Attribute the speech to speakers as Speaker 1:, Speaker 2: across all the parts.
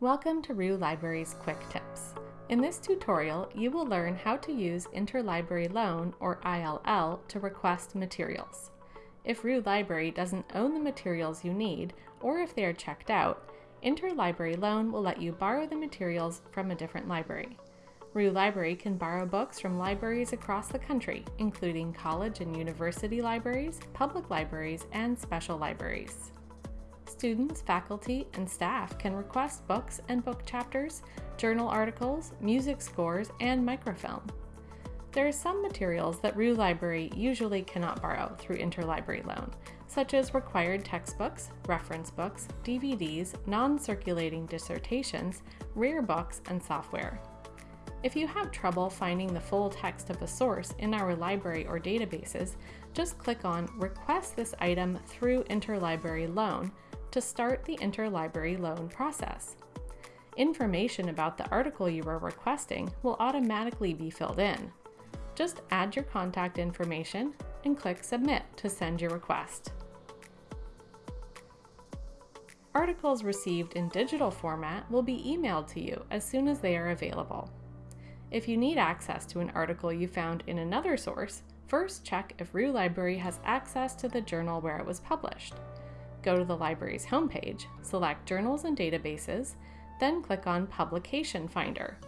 Speaker 1: Welcome to RU Library's Quick Tips. In this tutorial, you will learn how to use Interlibrary Loan, or ILL, to request materials. If RU Library doesn't own the materials you need, or if they are checked out, Interlibrary Loan will let you borrow the materials from a different library. RU Library can borrow books from libraries across the country, including college and university libraries, public libraries, and special libraries. Students, faculty, and staff can request books and book chapters, journal articles, music scores, and microfilm. There are some materials that RU Library usually cannot borrow through interlibrary loan, such as required textbooks, reference books, DVDs, non-circulating dissertations, rare books, and software. If you have trouble finding the full text of a source in our library or databases, just click on Request this item through Interlibrary Loan to start the interlibrary loan process. Information about the article you are requesting will automatically be filled in. Just add your contact information and click Submit to send your request. Articles received in digital format will be emailed to you as soon as they are available. If you need access to an article you found in another source, first check if RU Library has access to the journal where it was published go to the library's homepage, select Journals and Databases, then click on Publication Finder.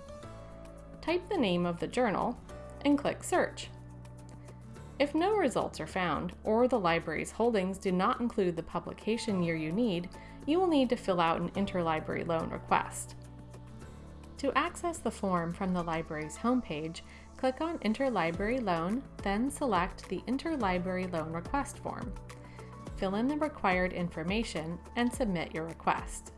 Speaker 1: Type the name of the journal and click Search. If no results are found, or the library's holdings do not include the publication year you need, you will need to fill out an interlibrary loan request. To access the form from the library's homepage, click on Interlibrary Loan, then select the Interlibrary Loan Request form fill in the required information, and submit your request.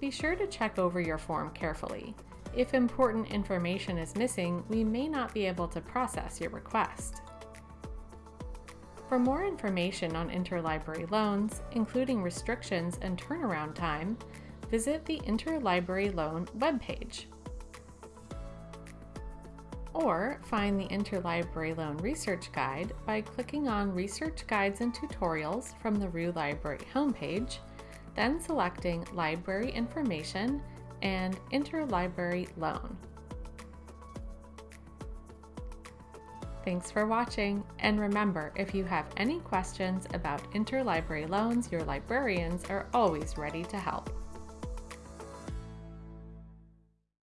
Speaker 1: Be sure to check over your form carefully. If important information is missing, we may not be able to process your request. For more information on interlibrary loans, including restrictions and turnaround time, visit the Interlibrary Loan webpage or find the Interlibrary Loan Research Guide by clicking on Research Guides and Tutorials from the RU Library homepage, then selecting Library Information and Interlibrary Loan. Thanks for watching, and remember, if you have any questions about interlibrary loans, your librarians are always ready to help.